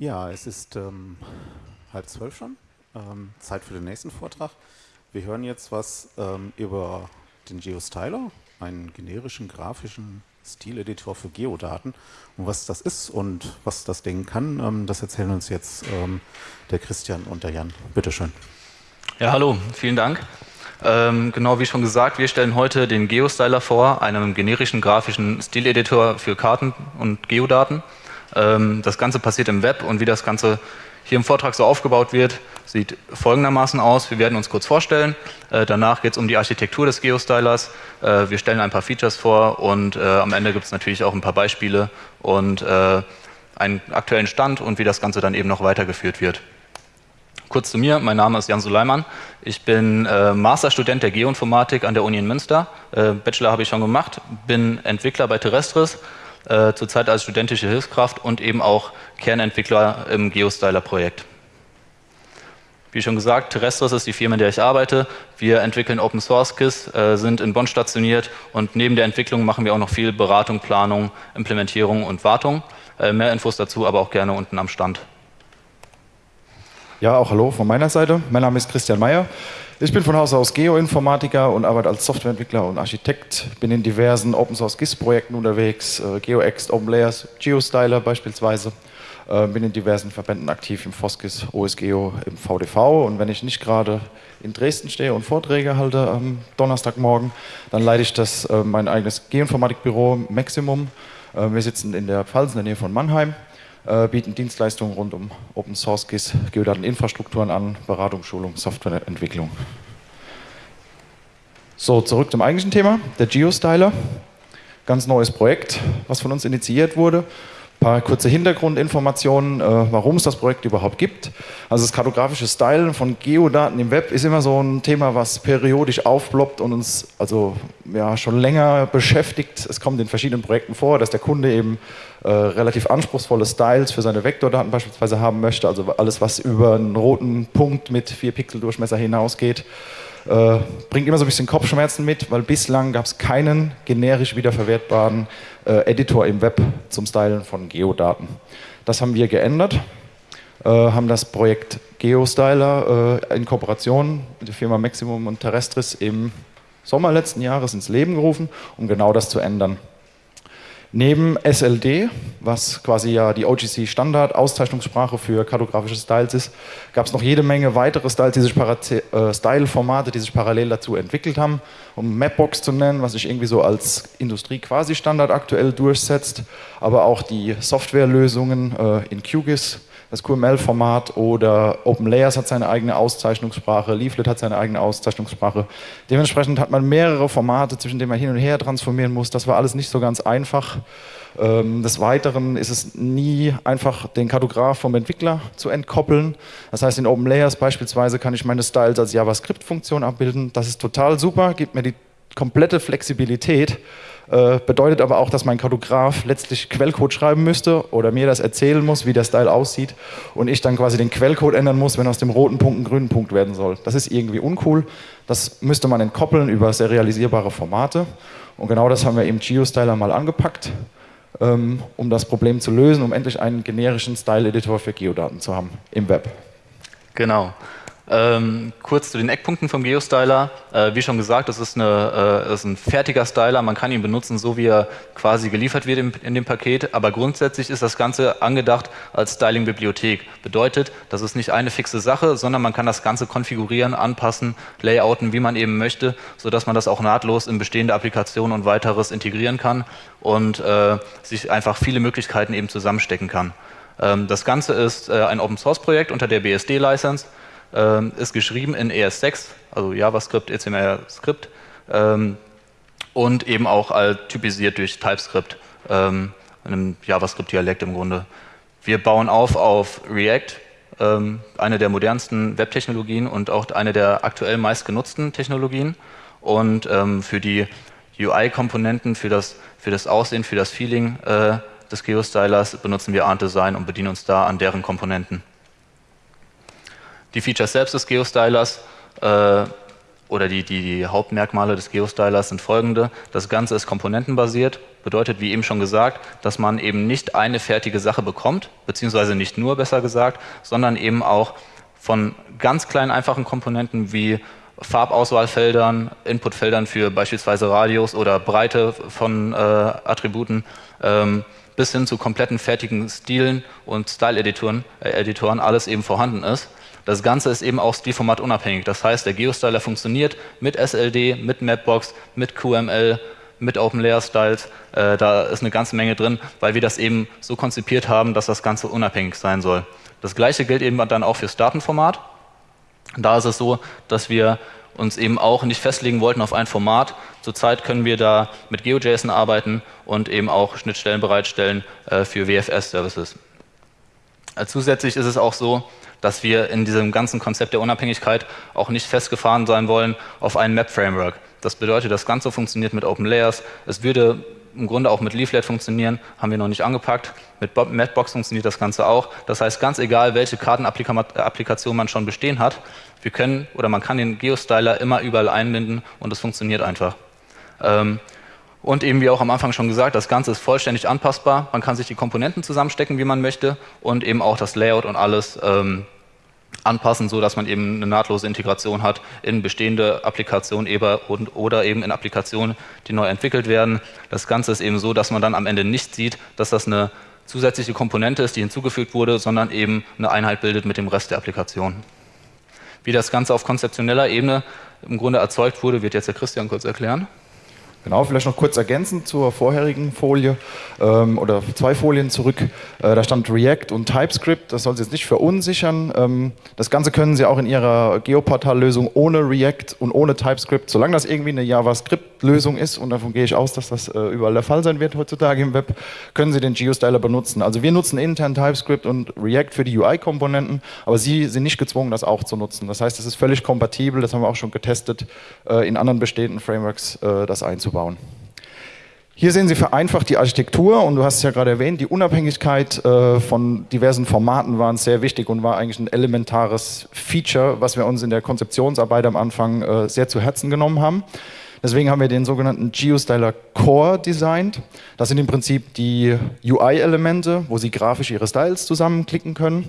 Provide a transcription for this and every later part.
Ja, es ist ähm, halb zwölf schon. Ähm, Zeit für den nächsten Vortrag. Wir hören jetzt was ähm, über den GeoStyler, einen generischen grafischen Stileditor für Geodaten. Und was das ist und was das Ding kann, ähm, das erzählen uns jetzt ähm, der Christian und der Jan. Bitte schön. Ja, hallo, vielen Dank. Ähm, genau wie schon gesagt, wir stellen heute den GeoStyler vor, einem generischen grafischen Stileditor für Karten und Geodaten. Ähm, das Ganze passiert im Web und wie das Ganze hier im Vortrag so aufgebaut wird, sieht folgendermaßen aus. Wir werden uns kurz vorstellen, äh, danach geht es um die Architektur des Geostylers, äh, wir stellen ein paar Features vor und äh, am Ende gibt es natürlich auch ein paar Beispiele und einen aktuellen Stand und wie das Ganze dann eben noch weitergeführt wird. Kurz zu mir, mein Name ist Jan Suleiman. Ich bin äh, Masterstudent der Geoinformatik an der Uni in Münster. Äh, Bachelor habe ich schon gemacht, bin Entwickler bei Terrestris, äh, zurzeit als studentische Hilfskraft und eben auch Kernentwickler im Geostyler-Projekt. Wie schon gesagt, Terrestris ist die Firma, in der ich arbeite. Wir entwickeln Open Source KISS, äh, sind in Bonn stationiert und neben der Entwicklung machen wir auch noch viel Beratung, Planung, Implementierung und Wartung. Äh, mehr Infos dazu aber auch gerne unten am Stand. Ja, auch hallo von meiner Seite. Mein Name ist Christian Meyer. Ich bin von Haus aus Geoinformatiker und arbeite als Softwareentwickler und Architekt. Bin in diversen Open Source GIS-Projekten unterwegs, äh, GeoExt, OpenLayers, GeoStyler beispielsweise. Äh, bin in diversen Verbänden aktiv, im FOSGIS, OSGeo, im VDV. Und wenn ich nicht gerade in Dresden stehe und Vorträge halte am Donnerstagmorgen, dann leite ich das äh, mein eigenes Geoinformatikbüro Maximum. Äh, wir sitzen in der Pfalz in der Nähe von Mannheim bieten Dienstleistungen rund um Open Source GIS, Geodateninfrastrukturen an, Beratung, Schulung, Softwareentwicklung. So, zurück zum eigentlichen Thema, der GeoStyler. Ganz neues Projekt, was von uns initiiert wurde. Ein paar kurze Hintergrundinformationen, äh, warum es das Projekt überhaupt gibt. Also das kartografische Stylen von Geodaten im Web ist immer so ein Thema, was periodisch aufploppt und uns also ja, schon länger beschäftigt. Es kommt in verschiedenen Projekten vor, dass der Kunde eben äh, relativ anspruchsvolle Styles für seine Vektordaten beispielsweise haben möchte, also alles, was über einen roten Punkt mit 4 Pixel Durchmesser hinausgeht. Äh, bringt immer so ein bisschen Kopfschmerzen mit, weil bislang gab es keinen generisch wiederverwertbaren äh, Editor im Web zum Stylen von Geodaten. Das haben wir geändert, äh, haben das Projekt GeoStyler äh, in Kooperation mit der Firma Maximum und Terrestris im Sommer letzten Jahres ins Leben gerufen, um genau das zu ändern. Neben SLD, was quasi ja die OGC-Standard-Auszeichnungssprache für kartografische Styles ist, gab es noch jede Menge weitere Styles, die sich äh, Style-Formate, die sich parallel dazu entwickelt haben. Um Mapbox zu nennen, was sich irgendwie so als Industrie-Quasi-Standard aktuell durchsetzt, aber auch die Softwarelösungen äh, in QGIS, das QML-Format oder OpenLayers hat seine eigene Auszeichnungssprache, Leaflet hat seine eigene Auszeichnungssprache. Dementsprechend hat man mehrere Formate, zwischen denen man hin und her transformieren muss. Das war alles nicht so ganz einfach. Ähm, des Weiteren ist es nie einfach, den Kartograf vom Entwickler zu entkoppeln. Das heißt, in OpenLayers beispielsweise kann ich meine Styles als JavaScript-Funktion abbilden. Das ist total super, gibt mir die komplette Flexibilität, äh, bedeutet aber auch, dass mein Kartograf letztlich Quellcode schreiben müsste oder mir das erzählen muss, wie der Style aussieht und ich dann quasi den Quellcode ändern muss, wenn aus dem roten Punkt ein grünen Punkt werden soll. Das ist irgendwie uncool. Das müsste man entkoppeln über serialisierbare Formate und genau das haben wir im GeoStyler mal angepackt, ähm, um das Problem zu lösen, um endlich einen generischen Style-Editor für Geodaten zu haben im Web. Genau. Ähm, kurz zu den Eckpunkten vom GeoStyler. Äh, wie schon gesagt, das ist, eine, äh, ist, ein fertiger Styler. Man kann ihn benutzen, so wie er quasi geliefert wird in, in dem Paket. Aber grundsätzlich ist das Ganze angedacht als Styling-Bibliothek. Bedeutet, das ist nicht eine fixe Sache, sondern man kann das Ganze konfigurieren, anpassen, layouten, wie man eben möchte, sodass man das auch nahtlos in bestehende Applikationen und weiteres integrieren kann und äh, sich einfach viele Möglichkeiten eben zusammenstecken kann. Ähm, das Ganze ist äh, ein Open-Source-Projekt unter der BSD-License ähm, ist geschrieben in ES6, also JavaScript, ECML-Skript ähm, und eben auch typisiert durch TypeScript, ähm, einem JavaScript-Dialekt im Grunde. Wir bauen auf auf React, ähm, eine der modernsten Webtechnologien und auch eine der aktuell meistgenutzten Technologien. Und ähm, für die UI-Komponenten, für das, für das Aussehen, für das Feeling äh, des Geostylers benutzen wir Art Design und bedienen uns da an deren Komponenten. Die Features selbst des Geostylers äh, oder die, die, die Hauptmerkmale des Geostylers sind folgende. Das Ganze ist komponentenbasiert, bedeutet, wie eben schon gesagt, dass man eben nicht eine fertige Sache bekommt, beziehungsweise nicht nur, besser gesagt, sondern eben auch von ganz kleinen, einfachen Komponenten wie Farbauswahlfeldern, Inputfeldern für beispielsweise Radius oder Breite von äh, Attributen ähm, bis hin zu kompletten fertigen Stilen und Style-Editoren äh, Editoren alles eben vorhanden ist. Das Ganze ist eben auch Stilformat unabhängig. Das heißt, der Geostyler funktioniert mit SLD, mit Mapbox, mit QML, mit Open Layer Styles. Äh, da ist eine ganze Menge drin, weil wir das eben so konzipiert haben, dass das Ganze unabhängig sein soll. Das gleiche gilt eben dann auch fürs Datenformat. Da ist es so, dass wir uns eben auch nicht festlegen wollten auf ein Format. Zurzeit können wir da mit GeoJSON arbeiten und eben auch Schnittstellen bereitstellen äh, für WFS-Services. Äh, zusätzlich ist es auch so, dass wir in diesem ganzen Konzept der Unabhängigkeit auch nicht festgefahren sein wollen auf ein Map-Framework. Das bedeutet, das Ganze funktioniert mit Open Layers. Es würde im Grunde auch mit Leaflet funktionieren, haben wir noch nicht angepackt. Mit Mapbox funktioniert das Ganze auch. Das heißt, ganz egal, welche Kartenapplikation man schon bestehen hat, wir können oder man kann den Geostyler immer überall einbinden und es funktioniert einfach. Ähm, und eben wie auch am Anfang schon gesagt, das Ganze ist vollständig anpassbar. Man kann sich die Komponenten zusammenstecken, wie man möchte und eben auch das Layout und alles ähm, anpassen, so dass man eben eine nahtlose Integration hat in bestehende Applikationen oder eben in Applikationen, die neu entwickelt werden. Das Ganze ist eben so, dass man dann am Ende nicht sieht, dass das eine zusätzliche Komponente ist, die hinzugefügt wurde, sondern eben eine Einheit bildet mit dem Rest der Applikation. Wie das Ganze auf konzeptioneller Ebene im Grunde erzeugt wurde, wird jetzt der Christian kurz erklären. Genau, vielleicht noch kurz ergänzend zur vorherigen Folie ähm, oder zwei Folien zurück. Äh, da stand React und TypeScript, das soll Sie jetzt nicht verunsichern. Ähm, das Ganze können Sie auch in Ihrer Geoportal-Lösung ohne React und ohne TypeScript, solange das irgendwie eine JavaScript-Lösung ist, und davon gehe ich aus, dass das äh, überall der Fall sein wird heutzutage im Web, können Sie den GeoStyler benutzen. Also wir nutzen intern TypeScript und React für die UI-Komponenten, aber Sie sind nicht gezwungen, das auch zu nutzen. Das heißt, es ist völlig kompatibel, das haben wir auch schon getestet, äh, in anderen bestehenden Frameworks äh, das einzubauen aufzubauen. Hier sehen Sie vereinfacht die Architektur und du hast es ja gerade erwähnt, die Unabhängigkeit äh, von diversen Formaten war sehr wichtig und war eigentlich ein elementares Feature, was wir uns in der Konzeptionsarbeit am Anfang äh, sehr zu Herzen genommen haben. Deswegen haben wir den sogenannten GeoStyler Core designt. Das sind im Prinzip die UI-Elemente, wo Sie grafisch Ihre Styles zusammenklicken können.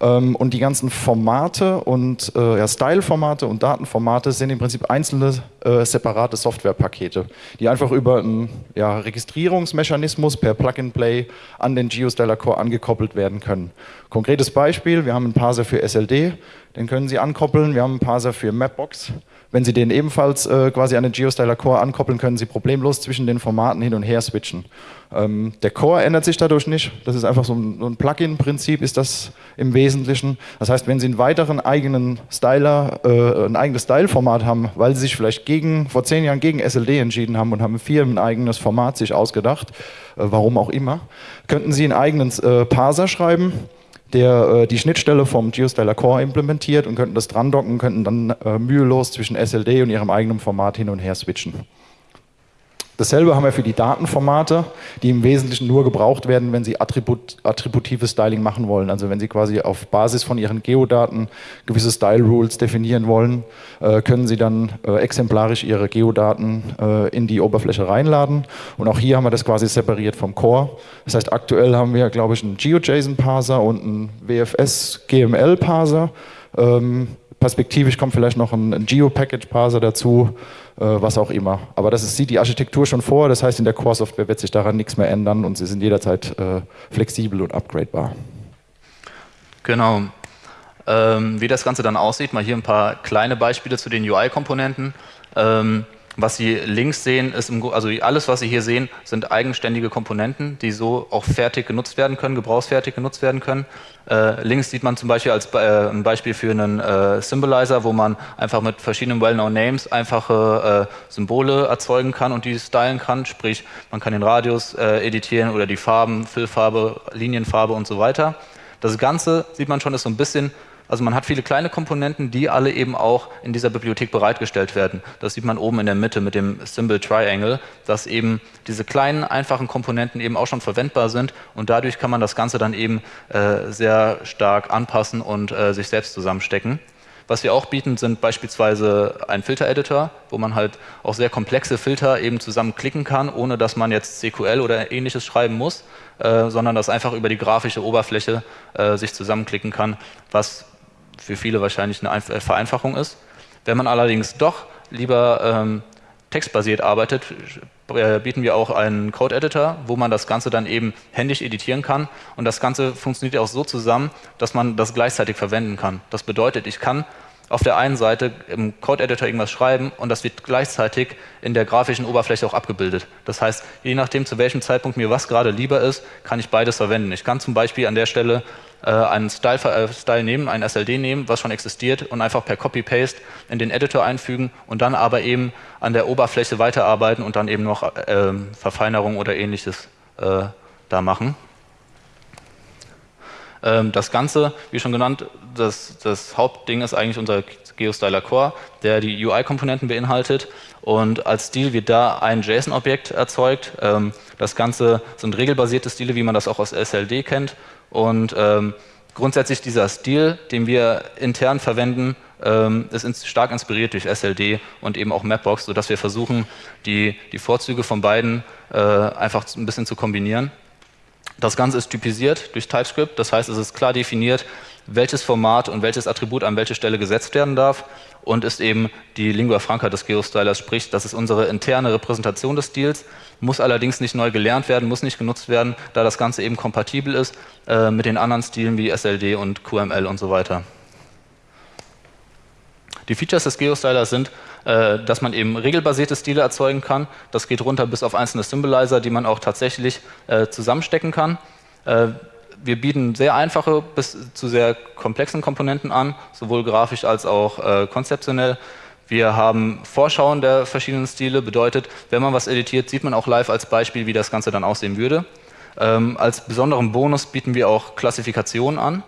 Ähm, und die ganzen Formate und äh, ja, Style-Formate und Datenformate sind im Prinzip einzelne äh, separate Softwarepakete, die einfach über einen ja, Registrierungsmechanismus per Plug-and-Play an den GeoStyler Core angekoppelt werden können. Konkretes Beispiel, wir haben einen Parser für SLD, den können Sie ankoppeln, wir haben einen Parser für Mapbox, wenn Sie den ebenfalls äh, quasi an den GeoStyler Core ankoppeln, können Sie problemlos zwischen den Formaten hin und her switchen. Ähm, der Core ändert sich dadurch nicht. Das ist einfach so ein, ein Plugin-Prinzip, ist das im Wesentlichen. Das heißt, wenn Sie einen weiteren eigenen Styler, äh, ein eigenes Style-Format haben, weil Sie sich vielleicht gegen, vor zehn Jahren gegen SLD entschieden haben und haben ein eigenes Format sich ausgedacht, äh, warum auch immer, könnten Sie einen eigenen äh, Parser schreiben der äh, die Schnittstelle vom GeoStyler Core implementiert und könnten das dran docken, könnten dann äh, mühelos zwischen SLD und ihrem eigenen Format hin und her switchen. Dasselbe haben wir für die Datenformate, die im Wesentlichen nur gebraucht werden, wenn Sie Attribut, attributives Styling machen wollen. Also wenn Sie quasi auf Basis von Ihren Geodaten gewisse Style Rules definieren wollen, äh, können Sie dann äh, exemplarisch Ihre Geodaten äh, in die Oberfläche reinladen. Und auch hier haben wir das quasi separiert vom Core. Das heißt, aktuell haben wir, glaube ich, einen GeoJSON-Parser und einen WFS-GML-Parser. Ähm, perspektivisch kommt vielleicht noch ein, Geo-Package-Parser dazu, äh, was auch immer. Aber das ist, sieht die Architektur schon vor, das heißt, in der Core-Software wird sich daran nichts mehr ändern und sie sind jederzeit äh, flexibel und upgradebar. Genau. Ähm, wie das Ganze dann aussieht, mal hier ein paar kleine Beispiele zu den UI-Komponenten. Ähm, was Sie links sehen, ist im, also alles, was Sie hier sehen, sind eigenständige Komponenten, die so auch fertig genutzt werden können, gebrauchsfertig genutzt werden können. Äh, links sieht man zum Beispiel als äh, ein Beispiel für einen äh, Symbolizer, wo man einfach mit verschiedenen Well-Known Names einfache äh, Symbole erzeugen kann und die stylen kann. Sprich, man kann den Radius äh, editieren oder die Farben, Füllfarbe, Linienfarbe und so weiter. Das Ganze, sieht man schon, ist so ein bisschen also man hat viele kleine Komponenten, die alle eben auch in dieser Bibliothek bereitgestellt werden. Das sieht man oben in der Mitte mit dem Symbol Triangle, dass eben diese kleinen, einfachen Komponenten eben auch schon verwendbar sind und dadurch kann man das Ganze dann eben äh, sehr stark anpassen und äh, sich selbst zusammenstecken. Was wir auch bieten, sind beispielsweise ein Filter-Editor, wo man halt auch sehr komplexe Filter eben zusammenklicken kann, ohne dass man jetzt CQL oder ähnliches schreiben muss, äh, sondern das einfach über die grafische Oberfläche äh, sich zusammenklicken kann, was für viele wahrscheinlich eine Einf Vereinfachung ist. Wenn man allerdings doch lieber ähm, textbasiert arbeitet, äh, bieten wir auch einen Code-Editor, wo man das Ganze dann eben händisch editieren kann. Und das Ganze funktioniert auch so zusammen, dass man das gleichzeitig verwenden kann. Das bedeutet, ich kann auf der einen Seite im Code-Editor irgendwas schreiben und das wird gleichzeitig in der grafischen Oberfläche auch abgebildet. Das heißt, je nachdem, zu welchem Zeitpunkt mir was gerade lieber ist, kann ich beides verwenden. Ich kann zum Beispiel an der Stelle äh, einen Style, äh, Style nehmen, einen SLD nehmen, was schon existiert und einfach per Copy-Paste in den Editor einfügen und dann aber eben an der Oberfläche weiterarbeiten und dann eben noch äh, Verfeinerung oder ähnliches äh, da machen. Ähm, das Ganze, wie schon genannt, das, das Hauptding ist eigentlich unser GeoStyler Core, der die UI-Komponenten beinhaltet und als Stil wird da ein JSON-Objekt erzeugt. Ähm, das Ganze sind regelbasierte Stile, wie man das auch aus SLD kennt und ähm, grundsätzlich dieser Stil, den wir intern verwenden, ist stark inspiriert durch SLD und eben auch Mapbox, sodass wir versuchen, die, die Vorzüge von beiden äh, einfach ein bisschen zu kombinieren. Das Ganze ist typisiert durch TypeScript, das heißt, es ist klar definiert, welches Format und welches Attribut an welche Stelle gesetzt werden darf und ist eben die Lingua Franca des Geostylers, sprich, das ist unsere interne Repräsentation des Stils, muss allerdings nicht neu gelernt werden, muss nicht genutzt werden, da das Ganze eben kompatibel ist äh, mit den anderen Stilen wie SLD und QML und so weiter. Die Features des Geostylers sind, äh, dass man eben regelbasierte Stile erzeugen kann. Das geht runter bis auf einzelne Symbolizer, die man auch tatsächlich äh, zusammenstecken kann. Äh, wir bieten sehr einfache bis zu sehr komplexen Komponenten an, sowohl grafisch als auch äh, konzeptionell. Wir haben Vorschauen der verschiedenen Stile, bedeutet, wenn man was editiert, sieht man auch live als Beispiel, wie das Ganze dann aussehen würde. Ähm, als besonderen Bonus bieten wir auch Klassifikationen an,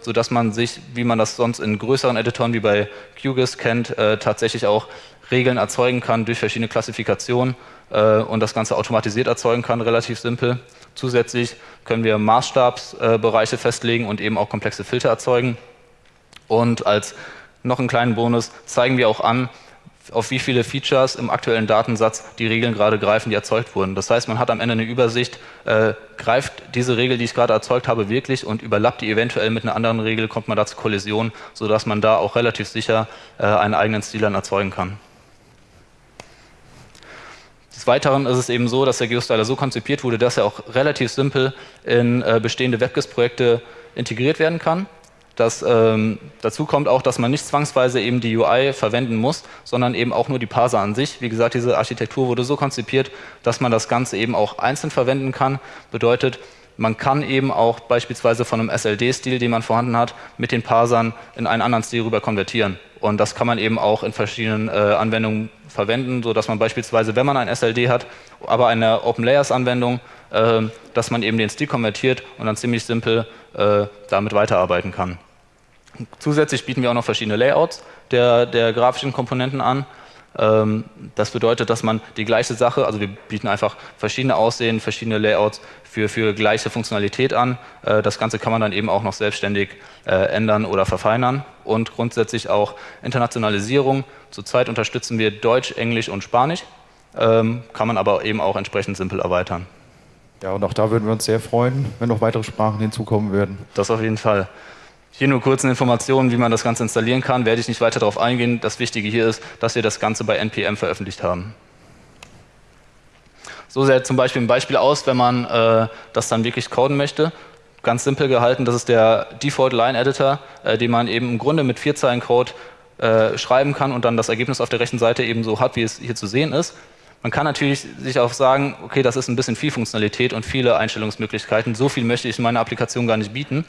sodass man sich, wie man das sonst in größeren Editoren wie bei QGIS kennt, äh, tatsächlich auch Regeln erzeugen kann durch verschiedene Klassifikationen äh, und das Ganze automatisiert erzeugen kann, relativ simpel. Zusätzlich können wir Maßstabsbereiche festlegen und eben auch komplexe Filter erzeugen. Und als noch einen kleinen Bonus zeigen wir auch an, auf wie viele Features im aktuellen Datensatz die Regeln gerade greifen, die erzeugt wurden. Das heißt, man hat am Ende eine Übersicht, äh, greift diese Regel, die ich gerade erzeugt habe, wirklich und überlappt die eventuell mit einer anderen Regel, kommt man da zur Kollision, sodass man da auch relativ sicher äh, einen eigenen Stil dann erzeugen kann. Des Weiteren ist es eben so, dass der Geostyler so konzipiert wurde, dass er auch relativ simpel in äh, bestehende WebGIS-Projekte integriert werden kann. Das, ähm, dazu kommt auch, dass man nicht zwangsweise eben die UI verwenden muss, sondern eben auch nur die Parser an sich. Wie gesagt, diese Architektur wurde so konzipiert, dass man das Ganze eben auch einzeln verwenden kann. Bedeutet, man kann eben auch beispielsweise von einem SLD-Stil, den man vorhanden hat, mit den Parsern in einen anderen Stil rüber konvertieren. Und das kann man eben auch in verschiedenen äh, Anwendungen verwenden, sodass man beispielsweise, wenn man ein SLD hat, aber eine Open Layers Anwendung, äh, dass man eben den Stil konvertiert und dann ziemlich simpel äh, damit weiterarbeiten kann. Zusätzlich bieten wir auch noch verschiedene Layouts der, der grafischen Komponenten an. Ähm, das bedeutet, dass man die gleiche Sache, also wir bieten einfach verschiedene Aussehen, verschiedene Layouts für, für gleiche Funktionalität an. Äh, das Ganze kann man dann eben auch noch selbstständig äh, ändern oder verfeinern. Und grundsätzlich auch Internationalisierung. Zurzeit unterstützen wir Deutsch, Englisch und Spanisch, ähm, kann man aber eben auch entsprechend simpel erweitern. Ja, und auch da würden wir uns sehr freuen, wenn noch weitere Sprachen hinzukommen würden. Das auf jeden Fall. Hier nur kurz Informationen, wie man das Ganze installieren kann, werde ich nicht weiter darauf eingehen. Das Wichtige hier ist, dass wir das Ganze bei NPM veröffentlicht haben. So sieht zum Beispiel ein Beispiel aus, wenn man äh, das dann wirklich coden möchte. Ganz simpel gehalten, das ist der Default Line Editor, äh, den man eben im Grunde mit vier Zeilen Code äh, schreiben kann und dann das Ergebnis auf der rechten Seite eben so hat, wie es hier zu sehen ist. Man kann natürlich sich auch sagen, okay, das ist ein bisschen viel Funktionalität und viele Einstellungsmöglichkeiten, so viel möchte ich in meiner Applikation gar nicht bieten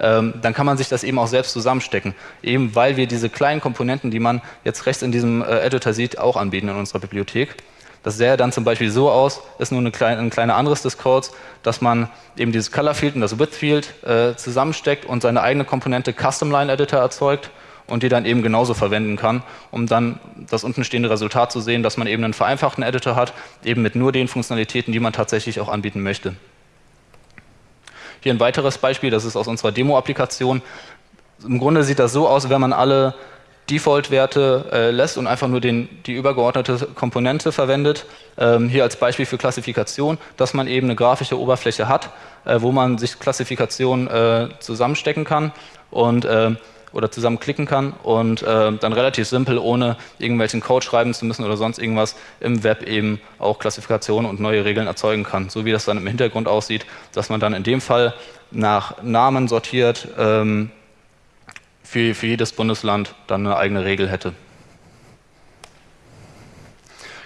ähm, dann kann man sich das eben auch selbst zusammenstecken. Eben weil wir diese kleinen Komponenten, die man jetzt rechts in diesem äh, Editor sieht, auch anbieten in unserer Bibliothek. Das sähe dann zum Beispiel so aus, ist nur eine kleine, ein kleiner anderes des Codes, dass man eben dieses Color Field und das Width Field äh, zusammensteckt und seine eigene Komponente Custom Line Editor erzeugt und die dann eben genauso verwenden kann, um dann das untenstehende Resultat zu sehen, dass man eben einen vereinfachten Editor hat, eben mit nur den Funktionalitäten, die man tatsächlich auch anbieten möchte. Hier ein weiteres Beispiel, das ist aus unserer Demo-Applikation. Im Grunde sieht das so aus, wenn man alle Default-Werte äh, lässt und einfach nur den, die übergeordnete Komponente verwendet. Ähm, hier als Beispiel für Klassifikation, dass man eben eine grafische Oberfläche hat, äh, wo man sich Klassifikationen äh, zusammenstecken kann und äh, oder zusammenklicken kann und äh, dann relativ simpel, ohne irgendwelchen Code schreiben zu müssen oder sonst irgendwas, im Web eben auch Klassifikationen und neue Regeln erzeugen kann. So wie das dann im Hintergrund aussieht, dass man dann in dem Fall nach Namen sortiert, ähm, für, für jedes Bundesland dann eine eigene Regel hätte.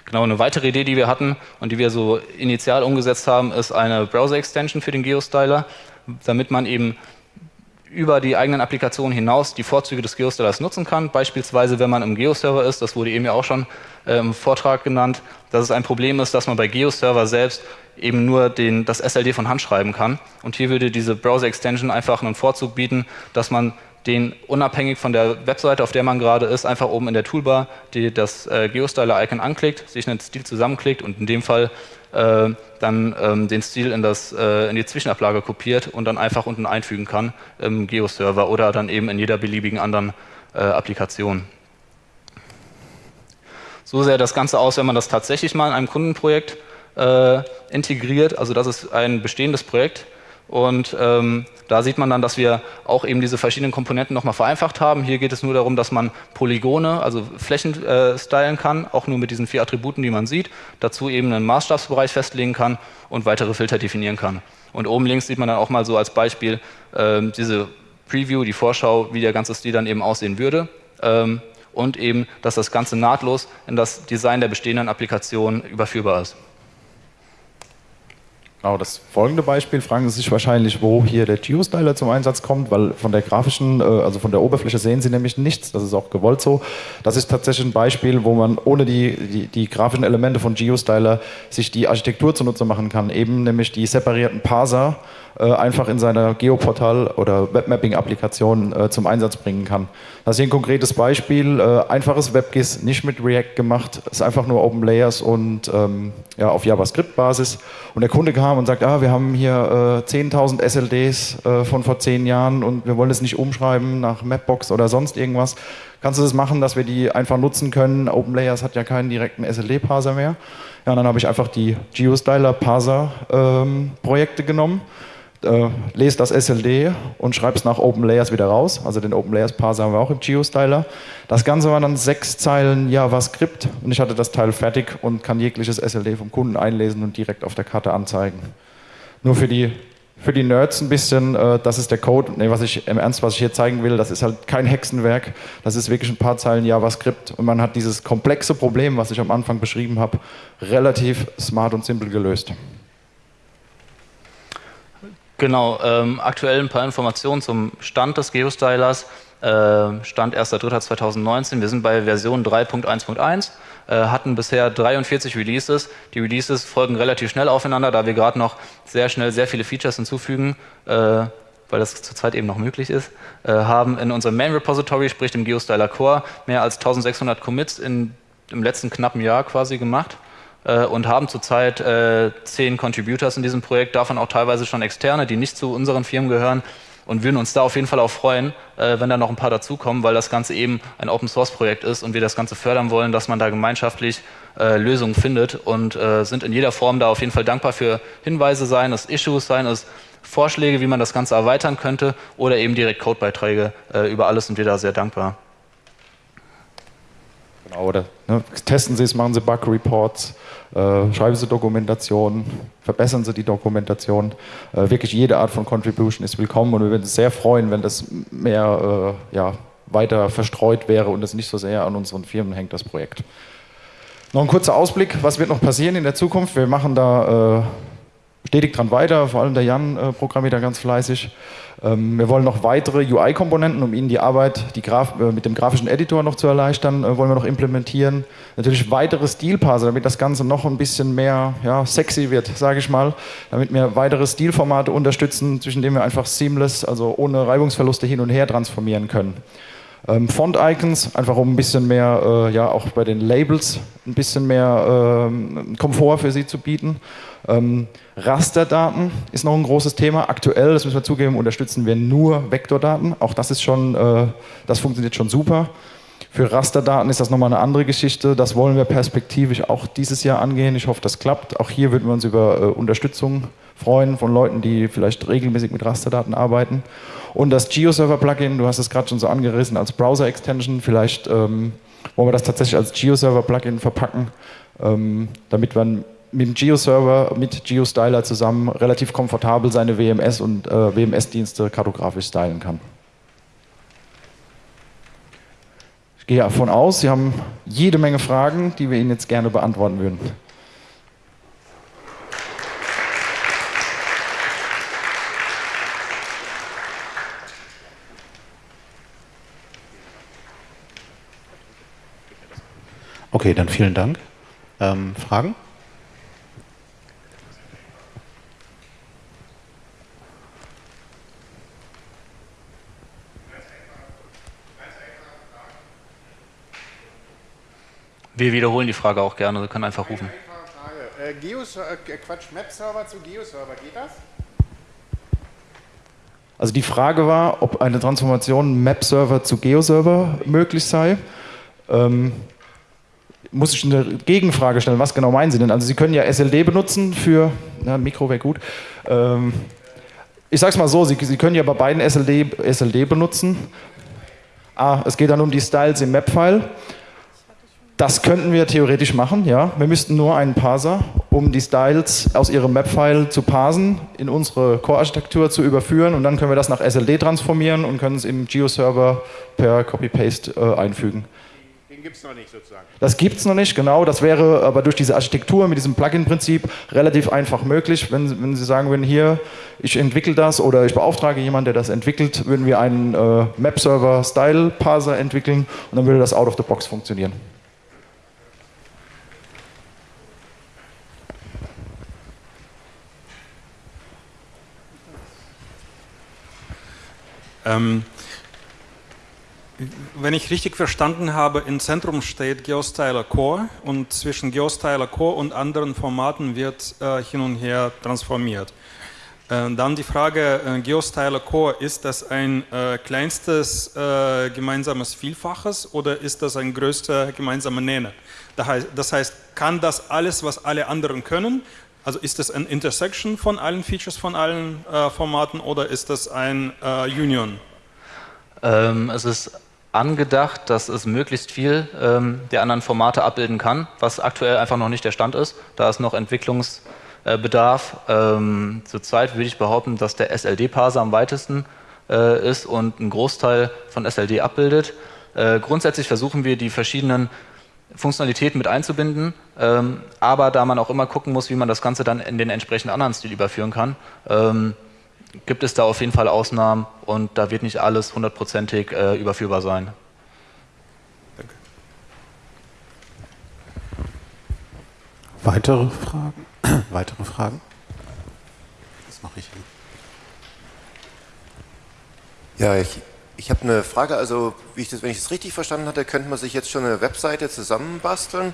Genau, eine weitere Idee, die wir hatten und die wir so initial umgesetzt haben, ist eine Browser-Extension für den Geostyler, damit man eben über die eigenen Applikationen hinaus die Vorzüge des Geostylers nutzen kann. Beispielsweise, wenn man im Geoserver ist, das wurde eben ja auch schon äh, im Vortrag genannt, dass es ein Problem ist, dass man bei Geoserver selbst eben nur den, das SLD von Hand schreiben kann. Und hier würde diese Browser-Extension einfach einen Vorzug bieten, dass man den unabhängig von der Webseite, auf der man gerade ist, einfach oben in der Toolbar die, das äh, Geostyler-Icon anklickt, sich einen Stil zusammenklickt und in dem Fall äh, dann ähm, den Stil in, das, äh, in die Zwischenablage kopiert und dann einfach unten einfügen kann im Geo-Server oder dann eben in jeder beliebigen anderen äh, Applikation. So sähe das Ganze aus, wenn man das tatsächlich mal in einem Kundenprojekt äh, integriert. Also das ist ein bestehendes Projekt, und ähm, da sieht man dann, dass wir auch eben diese verschiedenen Komponenten nochmal vereinfacht haben. Hier geht es nur darum, dass man Polygone, also Flächen äh, stylen kann, auch nur mit diesen vier Attributen, die man sieht. Dazu eben einen Maßstabsbereich festlegen kann und weitere Filter definieren kann. Und oben links sieht man dann auch mal so als Beispiel äh, diese Preview, die Vorschau, wie der ganze Stil dann eben aussehen würde. Ähm, und eben, dass das Ganze nahtlos in das Design der bestehenden Applikation überführbar ist. Genau, das folgende Beispiel. Fragen Sie sich wahrscheinlich, wo hier der Geostyler zum Einsatz kommt, weil von der grafischen, äh, also von der Oberfläche sehen Sie nämlich nichts, das ist auch gewollt so. Das ist tatsächlich ein Beispiel, wo man ohne die, die, die grafischen Elemente von Geostyler sich die Architektur zunutze machen kann, eben nämlich die separierten Parser, einfach in seiner Geoportal- oder Webmapping-Applikation äh, zum Einsatz bringen kann. Das ist hier ein konkretes Beispiel, äh, einfaches WebGIS, nicht mit React gemacht, ist einfach nur Open Layers und ähm, ja, auf JavaScript-Basis. Und der Kunde kam und sagt, ah, wir haben hier äh, 10.000 SLDs äh, von vor zehn Jahren und wir wollen es nicht umschreiben nach Mapbox oder sonst irgendwas. Kannst du das machen, dass wir die einfach nutzen können? OpenLayers hat ja keinen direkten SLD-Parser mehr. Ja, und dann habe ich einfach die GeoStyler-Parser-Projekte ähm, genommen äh, lese das SLD und schreibe es nach OpenLayers wieder raus. Also den OpenLayers Parser haben wir auch im GeoStyler. Das Ganze war dann sechs Zeilen JavaScript und ich hatte das Teil fertig und kann jegliches SLD vom Kunden einlesen und direkt auf der Karte anzeigen. Nur für die, für die Nerds ein bisschen, äh, das ist der Code. Nee, was ich im Ernst, was ich hier zeigen will, das ist halt kein Hexenwerk. Das ist wirklich ein paar Zeilen JavaScript und man hat dieses komplexe Problem, was ich am Anfang beschrieben habe, relativ smart und simpel gelöst. Genau, ähm, aktuell ein paar Informationen zum Stand des Geostylers. Äh, Stand 1.3.2019. Wir sind bei Version 3.1.1, äh, hatten bisher 43 Releases. Die Releases folgen relativ schnell aufeinander, da wir gerade noch sehr schnell sehr viele Features hinzufügen, äh, weil das zurzeit eben noch möglich ist. Äh, haben in unserem Main Repository, sprich dem Geostyler Core, mehr als 1600 Commits in, im letzten knappen Jahr quasi gemacht äh, und haben zurzeit äh, zehn Contributors in diesem Projekt, davon auch teilweise schon externe, die nicht zu unseren Firmen gehören und würden uns da auf jeden Fall auch freuen, äh, wenn da noch ein paar dazukommen, weil das Ganze eben ein Open-Source-Projekt ist und wir das Ganze fördern wollen, dass man da gemeinschaftlich äh, Lösungen findet und äh, sind in jeder Form da auf jeden Fall dankbar für Hinweise, seien es Issues, seien es Vorschläge, wie man das Ganze erweitern könnte oder eben direkt Codebeiträge. Äh, über alles sind wir da sehr dankbar. Genau, oder ne, testen Sie es, machen Sie Bug-Reports, äh, schreiben Sie Dokumentation, verbessern Sie die Dokumentation. Äh, wirklich jede Art von Contribution ist willkommen und wir würden uns sehr freuen, wenn das mehr äh, ja, weiter verstreut wäre und es nicht so sehr an unseren Firmen hängt, das Projekt. Noch ein kurzer Ausblick, was wird noch passieren in der Zukunft? Wir machen da äh, stetig dran weiter, vor allem der Jan äh, programmiert da ganz fleißig. Ähm, wir wollen noch weitere UI-Komponenten, um Ihnen die Arbeit die Graf äh, mit dem grafischen Editor noch zu erleichtern, äh, wollen wir noch implementieren. Natürlich weitere Stilparser, damit das Ganze noch ein bisschen mehr ja, sexy wird, sage ich mal, damit wir weitere Stilformate unterstützen, zwischen denen wir einfach seamless, also ohne Reibungsverluste hin und her transformieren können. Ähm, Font-Icons, einfach um ein bisschen mehr, äh, ja auch bei den Labels ein bisschen mehr ähm, Komfort für sie zu bieten. Ähm, Rasterdaten ist noch ein großes Thema. Aktuell, das müssen wir zugeben, unterstützen wir nur Vektordaten. Auch das ist schon, äh, das funktioniert schon super. Für Rasterdaten ist das nochmal eine andere Geschichte. Das wollen wir perspektivisch auch dieses Jahr angehen. Ich hoffe, das klappt. Auch hier würden wir uns über äh, Unterstützung freuen von Leuten, die vielleicht regelmäßig mit Rasterdaten arbeiten. Und das GeoServer-Plugin, du hast es gerade schon so angerissen als Browser-Extension. Vielleicht ähm, wollen wir das tatsächlich als GeoServer-Plugin verpacken, ähm, damit man mit dem GeoServer, mit GeoStyler zusammen relativ komfortabel seine WMS und äh, WMS-Dienste kartografisch stylen kann. Ich gehe davon aus, Sie haben jede Menge Fragen, die wir Ihnen jetzt gerne beantworten würden. Okay, dann vielen Dank. Ähm, Fragen? Wir wiederholen die Frage auch gerne, Sie können einfach rufen. Äh, Geos, äh, Quatsch, Map-Server zu Geo-Server, geht das? Also die Frage war, ob eine Transformation Map-Server zu Geo-Server möglich sei. Ähm, muss ich eine Gegenfrage stellen, was genau meinen Sie denn? Also Sie können ja SLD benutzen für, na, Mikro wäre gut. Ähm, ich sage es mal so, Sie, Sie können ja bei beiden SLD, SLD benutzen. Ah, es geht dann um die Styles im Map-File. Das könnten wir theoretisch machen, ja. Wir müssten nur einen Parser, um die Styles aus ihrem Map-File zu parsen, in unsere Core-Architektur zu überführen und dann können wir das nach SLD transformieren und können es im Geo-Server per Copy-Paste äh, einfügen. Den gibt es noch nicht sozusagen. Das gibt es noch nicht, genau. Das wäre aber durch diese Architektur mit diesem Plugin-Prinzip relativ einfach möglich. Wenn, wenn Sie sagen würden, hier, ich entwickle das oder ich beauftrage jemanden, der das entwickelt, würden wir einen äh, Map-Server-Style-Parser entwickeln und dann würde das out of the box funktionieren. Ähm, wenn ich richtig verstanden habe, im Zentrum steht GeoStyler Core und zwischen GeoStyler Core und anderen Formaten wird äh, hin und her transformiert. Äh, dann die Frage, äh, GeoStyler Core, ist das ein äh, kleinstes gemeinsames Vielfaches oder ist das ein größter gemeinsamer Nenner? Das heißt, kann das alles, was alle anderen können, also ist das ein Intersection von allen Features von allen äh, Formaten oder ist das ein äh, Union? Ähm, es ist angedacht, dass es möglichst viel ähm, der anderen Formate abbilden kann, was aktuell einfach noch nicht der Stand ist. Da ist noch Entwicklungsbedarf. Ähm, zurzeit würde ich behaupten, dass der SLD-Parser am weitesten äh, ist und einen Großteil von SLD abbildet. Äh, grundsätzlich versuchen wir die verschiedenen Funktionalitäten mit einzubinden, ähm, aber da man auch immer gucken muss, wie man das Ganze dann in den entsprechenden anderen Stil überführen kann, ähm, gibt es da auf jeden Fall Ausnahmen und da wird nicht alles hundertprozentig äh, überführbar sein. Danke. Weitere Fragen? Weitere Fragen? Das mache ich. Ja, ich, ich habe eine Frage. Also, wie ich das, wenn ich es richtig verstanden hatte, könnte man sich jetzt schon eine Webseite zusammenbasteln,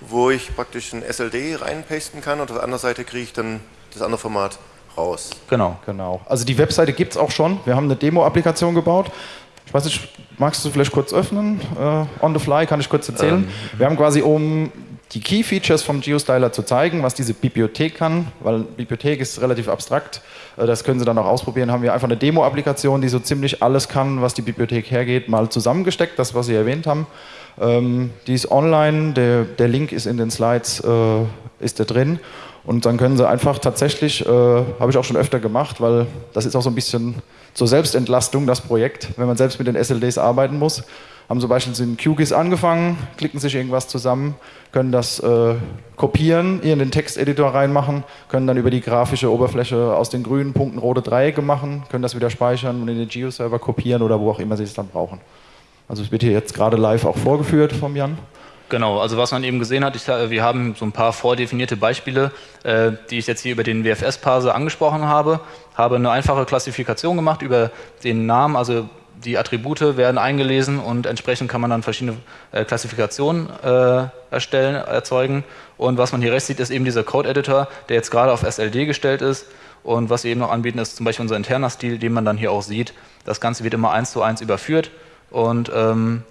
wo ich praktisch ein SLD reinpasten kann und auf der anderen Seite kriege ich dann das andere Format raus. Genau. genau. Also die Webseite gibt es auch schon. Wir haben eine Demo-Applikation gebaut. Ich weiß nicht, magst du vielleicht kurz öffnen? Uh, on the fly kann ich kurz erzählen. Ähm. Wir haben quasi, um die Key Features vom GeoStyler zu zeigen, was diese Bibliothek kann, weil Bibliothek ist relativ abstrakt. Äh, das können Sie dann auch ausprobieren. Haben wir einfach eine Demo-Applikation, die so ziemlich alles kann, was die Bibliothek hergeht, mal zusammengesteckt, das, was Sie erwähnt haben. Ähm, die ist online, der, der Link ist in den Slides, äh, ist da drin. Und dann können sie einfach tatsächlich, äh, habe ich auch schon öfter gemacht, weil das ist auch so ein bisschen zur Selbstentlastung, das Projekt, wenn man selbst mit den SLDs arbeiten muss. Haben zum Beispiel in QGIS angefangen, klicken sich irgendwas zusammen, können das äh, kopieren, hier in den Texteditor reinmachen, können dann über die grafische Oberfläche aus den grünen Punkten rote Dreiecke machen, können das wieder speichern und in den Geo-Server kopieren oder wo auch immer sie es dann brauchen. Also es wird hier jetzt gerade live auch vorgeführt vom Jan. Genau, also was man eben gesehen hat, ich, wir haben so ein paar vordefinierte Beispiele, äh, die ich jetzt hier über den WFS-Parser angesprochen habe, habe eine einfache Klassifikation gemacht über den Namen, also die Attribute werden eingelesen und entsprechend kann man dann verschiedene äh, Klassifikationen äh, erstellen, erzeugen. Und was man hier rechts sieht, ist eben dieser Code-Editor, der jetzt gerade auf SLD gestellt ist. Und was wir eben noch anbieten, ist zum Beispiel unser interner Stil, den man dann hier auch sieht. Das Ganze wird immer eins zu eins überführt. Und ähm,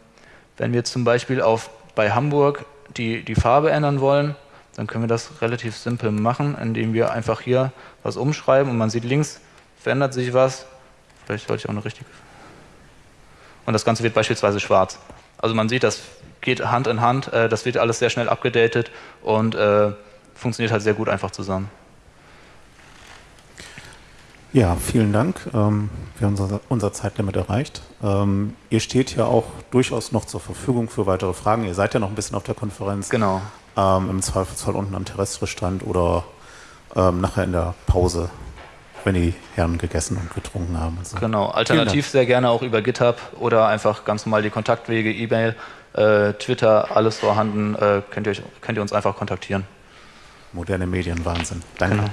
wenn wir zum Beispiel auf, bei Hamburg die, die Farbe ändern wollen, dann können wir das relativ simpel machen, indem wir einfach hier was umschreiben und man sieht links verändert sich was. Vielleicht sollte ich auch eine richtige. Und das Ganze wird beispielsweise schwarz. Also man sieht, das geht Hand in Hand, äh, das wird alles sehr schnell abgedatet und äh, funktioniert halt sehr gut einfach zusammen. Ja, vielen Dank. Ähm, wir haben unser, unser Zeitlimit erreicht. Ähm, ihr steht ja auch durchaus noch zur Verfügung für weitere Fragen. Ihr seid ja noch ein bisschen auf der Konferenz. Genau. Ähm, Im Zweifelsfall unten am Terrestristand oder ähm, nachher in der Pause, wenn die Herren gegessen und getrunken haben. Also genau. Alternativ sehr gerne auch über GitHub oder einfach ganz normal die Kontaktwege, E-Mail, äh, Twitter, alles vorhanden. Äh, könnt, ihr euch, könnt ihr uns einfach kontaktieren. Moderne Medien, Wahnsinn. Danke. Genau.